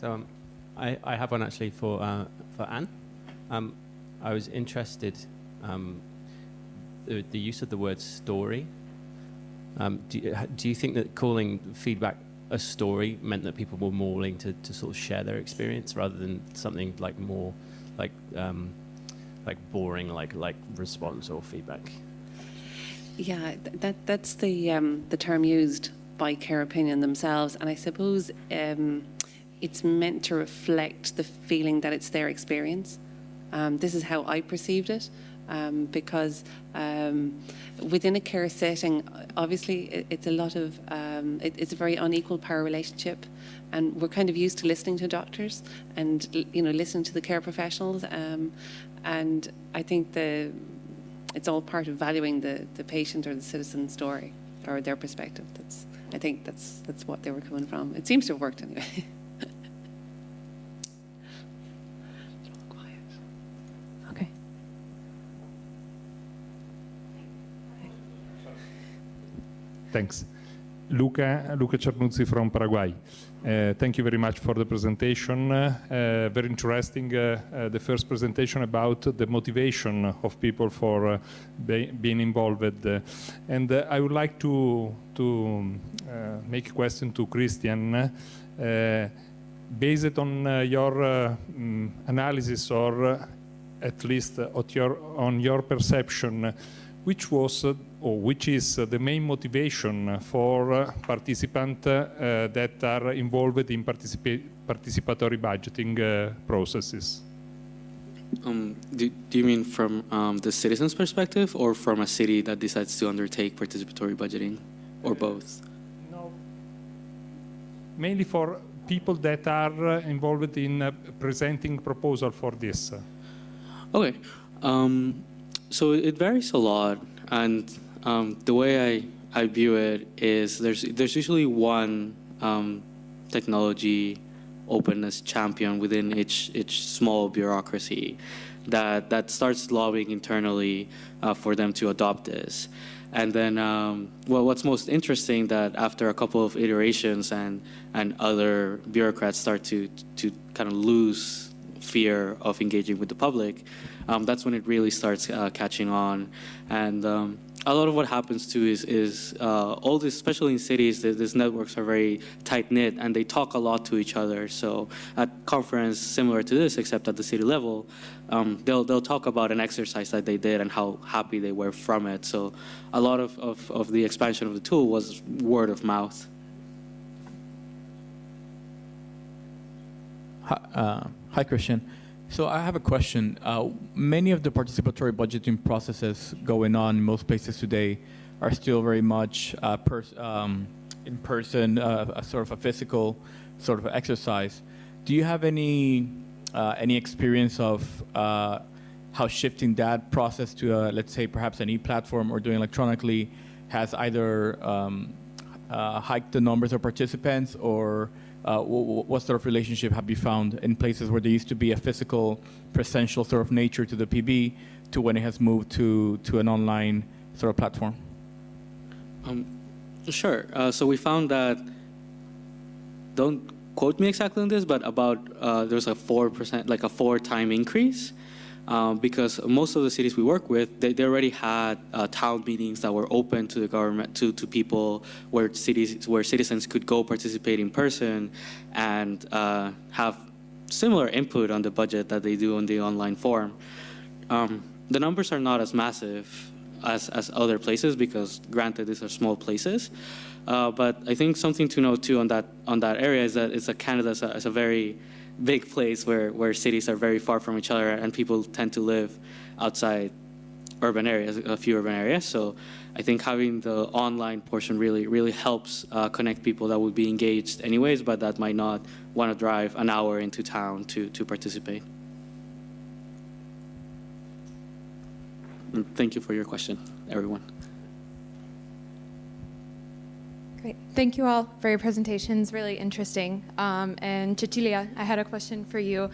So um, I, I have one actually for, uh, for Anne. Um, I was interested um, the, the use of the word story. Um, do, you, do you think that calling feedback a story meant that people were more willing to, to sort of share their experience rather than something like more like um, like boring like like response or feedback? Yeah, that that's the um, the term used by Care Opinion themselves, and I suppose um, it's meant to reflect the feeling that it's their experience. Um, this is how I perceived it. Um, because um, within a care setting, obviously it, it's a lot of um, it, it's a very unequal power relationship, and we're kind of used to listening to doctors and you know listening to the care professionals, um, and I think the it's all part of valuing the, the patient or the citizen story or their perspective. That's I think that's that's what they were coming from. It seems to have worked anyway. Thanks. Luca, Luca Cernuzzi from Paraguay. Uh, thank you very much for the presentation. Uh, very interesting, uh, uh the first presentation about the motivation of people for uh, be being involved. Uh, and I would like to, to make a question to Christian. based on your um, analysis or at least your, on your perception, which was or which is the main motivation for participants uh, that are involved in participa participatory budgeting uh, processes? Um, do, do, you mean from um, the citizen's perspective or from a city that decides to undertake participatory budgeting or both? No, mainly for people that are involved in uh, presenting proposal for this. Okay, um, so it varies a lot and um, the way I, I view it is there's, there's usually one um, technology openness champion within each, each small bureaucracy that, that starts lobbying internally uh, for them to adopt this. And then, um, well, what's most interesting that after a couple of iterations and, and other bureaucrats start to, to kind of lose fear of engaging with the public, um, that's when it really starts uh, catching on. And um, a lot of what happens too is, is uh, all this, especially in cities, these networks are very tight knit and they talk a lot to each other. So at conference similar to this, except at the city level, um, they'll, they'll talk about an exercise that they did and how happy they were from it. So a lot of, of, of the expansion of the tool was word of mouth. Hi, uh, hi Christian. So I have a question. Uh, many of the participatory budgeting processes going on in most places today are still very much uh, pers um, in person, uh, a sort of a physical sort of exercise. Do you have any uh, any experience of uh, how shifting that process to, a, let's say, perhaps an e-platform or doing electronically has either um, uh, hiked the numbers of participants or uh, what sort of relationship have you found in places where there used to be a physical, presential sort of nature to the PB to when it has moved to, to an online sort of platform? Um, sure. Uh, so we found that, don't quote me exactly on this, but about uh, there's a 4%, like a four time increase um, because most of the cities we work with, they, they already had uh, town meetings that were open to the government, to, to people where cities, where citizens could go participate in person and uh, have similar input on the budget that they do on the online form. Um, the numbers are not as massive as, as other places because granted these are small places. Uh, but I think something to note too on that on that area is that it's a Canada is a, is a very big place where, where cities are very far from each other and people tend to live outside urban areas, a few urban areas. So I think having the online portion really, really helps uh, connect people that would be engaged anyways, but that might not want to drive an hour into town to, to participate. And thank you for your question, everyone. Great. Thank you all for your presentations, really interesting. Um, and Cecilia, I had a question for you.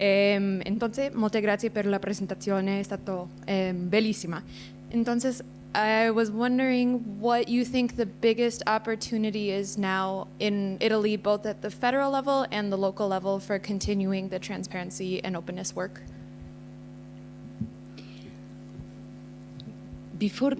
Um, entonces, molte grazie per la presentazione, è stato um, bellissima. Entonces, I was wondering what you think the biggest opportunity is now in Italy, both at the federal level and the local level, for continuing the transparency and openness work. Before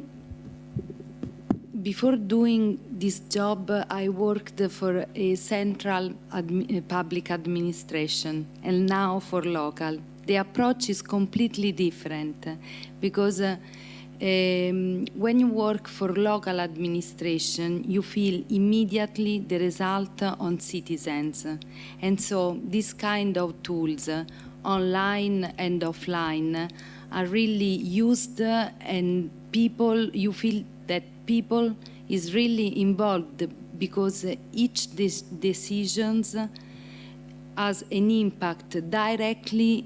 before doing this job, I worked for a central admi public administration and now for local. The approach is completely different because uh, um, when you work for local administration, you feel immediately the result on citizens. And so this kind of tools, uh, online and offline, are really used and people, you feel that people is really involved because each des decisions has an impact directly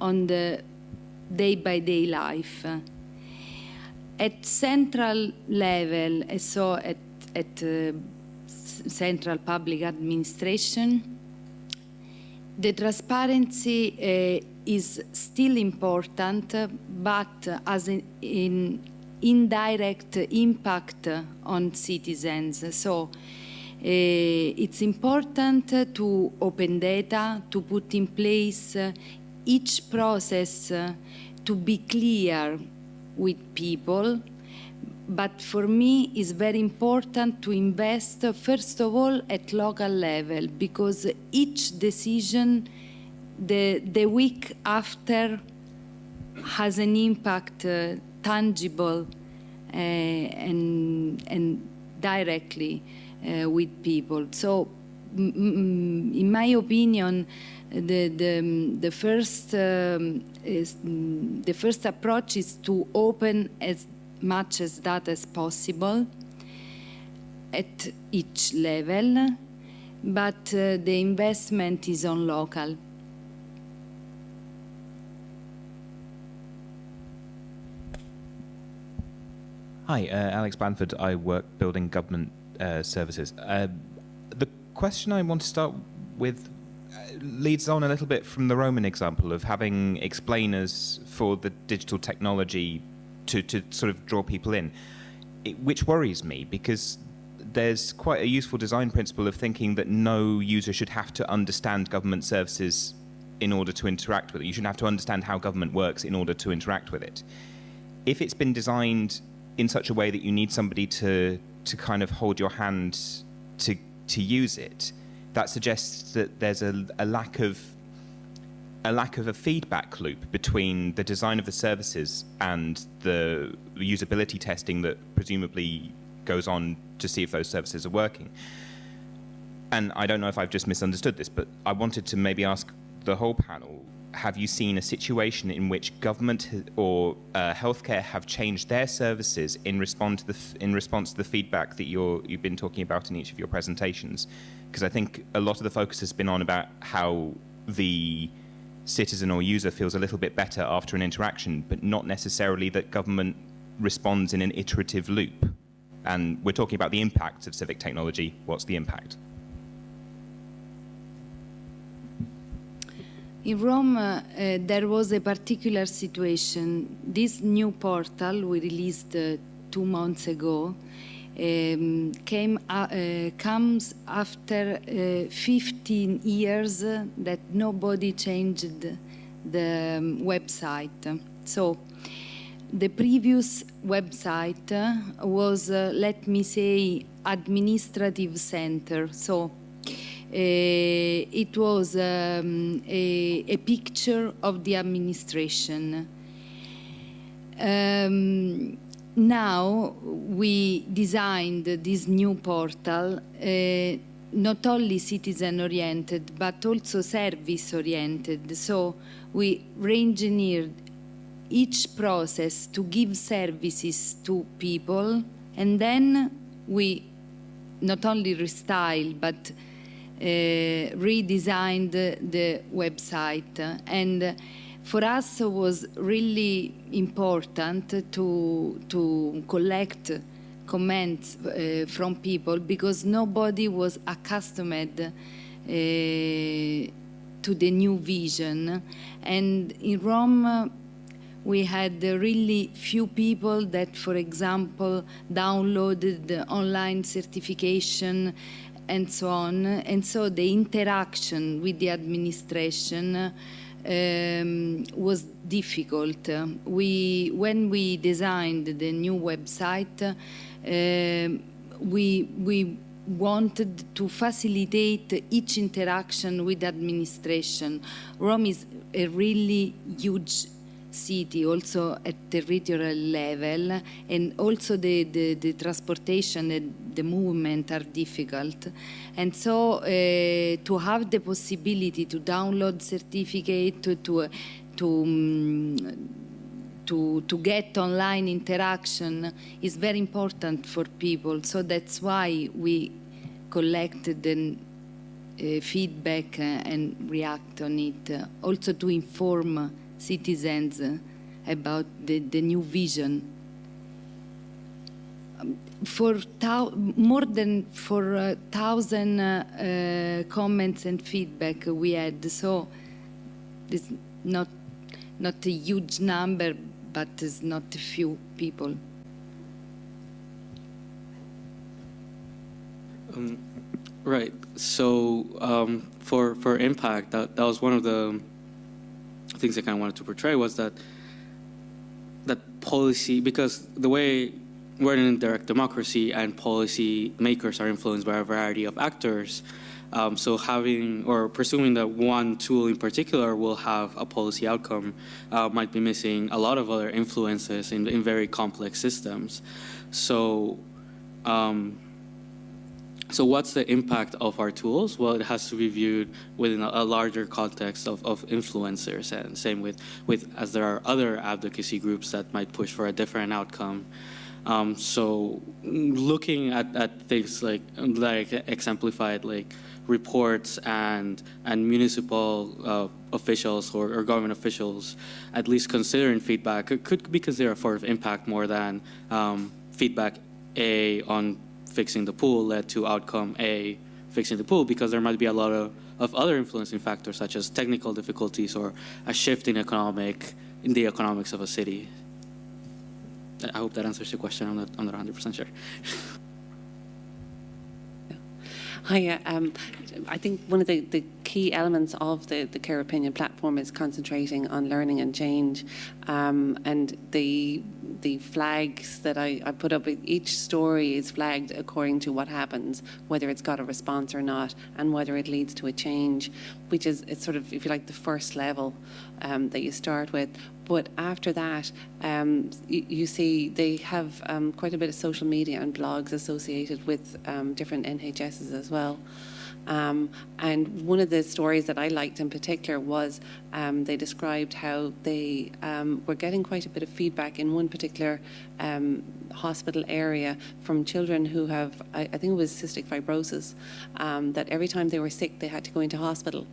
on the day-by-day -day life. At central level, so at, at uh, central public administration, the transparency uh, is still important, but as in, in indirect impact on citizens. So uh, it's important to open data, to put in place uh, each process uh, to be clear with people. But for me, it's very important to invest, first of all, at local level, because each decision the, the week after has an impact uh, tangible uh, and, and directly uh, with people. So, in my opinion, the, the, the, first, um, is, the first approach is to open as much as that as possible at each level, but uh, the investment is on local. Hi, uh, Alex Banford. I work building government uh, services. Uh, the question I want to start with uh, leads on a little bit from the Roman example of having explainers for the digital technology to, to sort of draw people in, it, which worries me because there's quite a useful design principle of thinking that no user should have to understand government services in order to interact with it. You shouldn't have to understand how government works in order to interact with it. If it's been designed in such a way that you need somebody to to kind of hold your hand to to use it, that suggests that there's a, a lack of a lack of a feedback loop between the design of the services and the usability testing that presumably goes on to see if those services are working. And I don't know if I've just misunderstood this, but I wanted to maybe ask the whole panel have you seen a situation in which government or uh, healthcare have changed their services in response to the in response to the feedback that you're you've been talking about in each of your presentations? Because I think a lot of the focus has been on about how the citizen or user feels a little bit better after an interaction, but not necessarily that government responds in an iterative loop. And we're talking about the impacts of civic technology. What's the impact? In Rome, uh, uh, there was a particular situation. This new portal we released uh, two months ago um, came uh, uh, comes after uh, 15 years that nobody changed the um, website. So the previous website was, let me say, administrative center. So uh, it was um, a, a, picture of the administration. Um, now we designed this new portal uh, not only citizen oriented but also service oriented. So we re-engineered each process to give services to people and then we not only restyle but redesigned the website. And for us it was really important to to collect comments uh, from people because nobody was accustomed uh, to the new vision. And in Rome we had really few people that, for example, downloaded the online certification and so on. And so the interaction with the administration um, was difficult. We, when we designed the new website, uh, we, we wanted to facilitate each interaction with administration. Rome is a really huge city, also at territorial level, and also the, the, the transportation and the movement are difficult. And so uh, to have the possibility to download certificate, to, to, to um, to, to get online interaction is very important for people. So that's why we collected the uh, feedback and react on it. Also to inform citizens uh, about the, the new vision. Um, for more than for a thousand uh, comments and feedback we had, so it's not not a huge number, but it's not a few people. Um, right. So um, for for impact, that that was one of the things I kind of wanted to portray was that that policy because the way we're in a direct democracy and policy makers are influenced by a variety of actors. Um, so having or presuming that one tool in particular will have a policy outcome uh, might be missing a lot of other influences in, in very complex systems. So um, so what's the impact of our tools? Well, it has to be viewed within a, larger context of, of influencers and same with, with as there are other advocacy groups that might push for a different outcome. Um, so looking at, at things like, like exemplified like reports and, and municipal uh, officials or, or, government officials at least considering feedback it could be considered a form of impact more than um, feedback A on fixing the pool led to outcome A, fixing the pool, because there might be a lot of, of other influencing factors such as technical difficulties or a shift in economic, in the economics of a city. I hope that answers your question. I'm not, I'm not 100% sure. Hi, um, I think one of the, the key elements of the, the Care Opinion platform is concentrating on learning and change. Um, and the the flags that I, I put up, each story is flagged according to what happens, whether it's got a response or not, and whether it leads to a change, which is it's sort of, if you like, the first level um, that you start with. But after that, um, you, see they have um, quite a bit of social media and blogs associated with um, different NHSs as well. Um, and one of the stories that I liked in particular was um, they described how they um, were getting quite a bit of feedback in one particular um, hospital area from children who have, I, I think it was cystic fibrosis, um, that every time they were sick they had to go into hospital.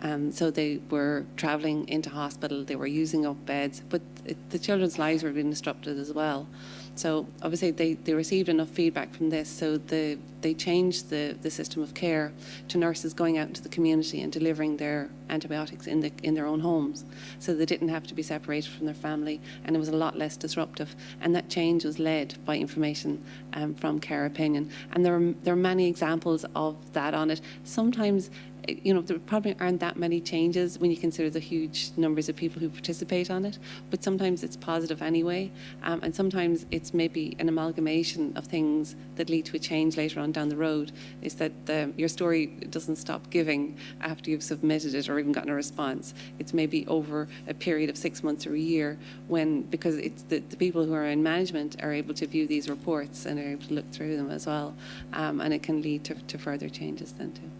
Um, so they were travelling into hospital, they were using up beds, but it, the children's lives were being disrupted as well. So obviously they, they received enough feedback from this, so the, they changed the, the system of care to nurses going out into the community and delivering their antibiotics in, the, in their own homes. So they didn't have to be separated from their family and it was a lot less disruptive. And that change was led by information um, from Care Opinion. And there are, there are many examples of that on it. Sometimes you know, there probably aren't that many changes when you consider the huge numbers of people who participate on it, but sometimes it's positive anyway, um, and sometimes it's maybe an amalgamation of things that lead to a change later on down the road. Is that the, your story doesn't stop giving after you've submitted it or even gotten a response. It's maybe over a period of six months or a year when, because it's the, the people who are in management are able to view these reports and are able to look through them as well, um, and it can lead to, to further changes then too.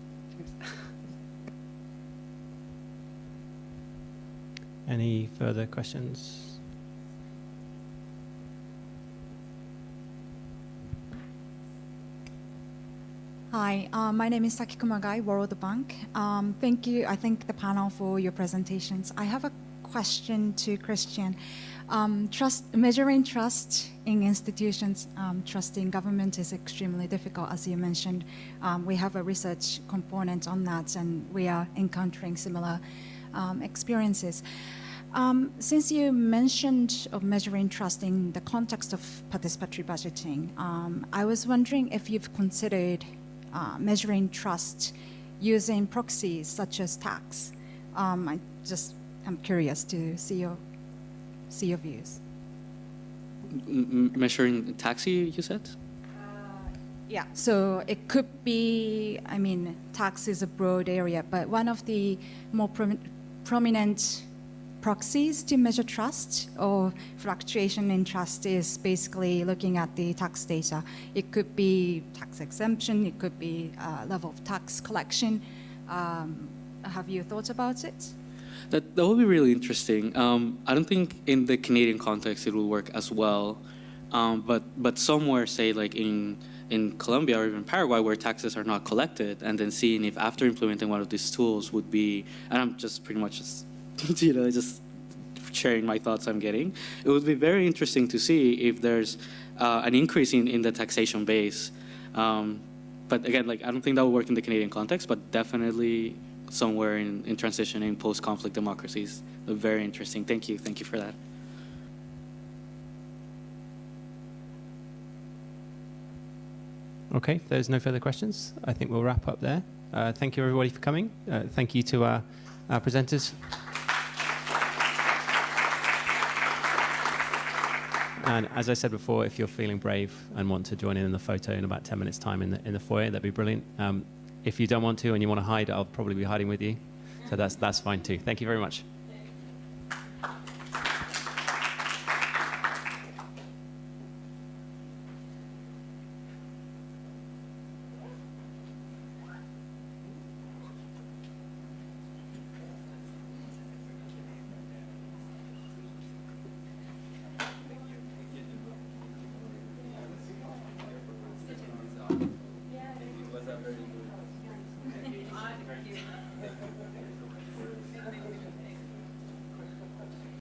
Any further questions? Hi, uh, my name is Sakiko Magai, World Bank. Um, thank you. I thank the panel for your presentations. I have a question to Christian. Um, trust, measuring trust in institutions, um, trust in government is extremely difficult, as you mentioned. Um, we have a research component on that, and we are encountering similar um, experiences. Um, since you mentioned of measuring trust in the context of participatory budgeting, um, I was wondering if you've considered uh, measuring trust using proxies such as tax. Um, I just am curious to see your see your views. M- measuring taxi, you said? Yeah, so it could be, I mean, tax is a broad area, but one of the more prominent proxies to measure trust or fluctuation in trust is basically looking at the tax data. It could be tax exemption, it could be uh, level of tax collection. Um, have you thought about it? That, that would be really interesting. Um, I don't think in the Canadian context it will work as well, um, but but somewhere, say like in in Colombia or even Paraguay, where taxes are not collected, and then seeing if after implementing one of these tools would be, and I'm just pretty much just you know just sharing my thoughts I'm getting. It would be very interesting to see if there's uh, an increase in, in the taxation base. Um, but again, like I don't think that would work in the Canadian context, but definitely somewhere in, in transitioning post-conflict democracies. Very interesting. Thank you. Thank you for that. Okay, if there's no further questions, I think we'll wrap up there. Uh, thank you, everybody, for coming. Uh, thank you to our, our presenters. And as I said before, if you're feeling brave and want to join in in the photo in about 10 minutes' time in the, in the foyer, that'd be brilliant. Um, if you don't want to and you want to hide, I'll probably be hiding with you. So that's, that's fine too. Thank you very much.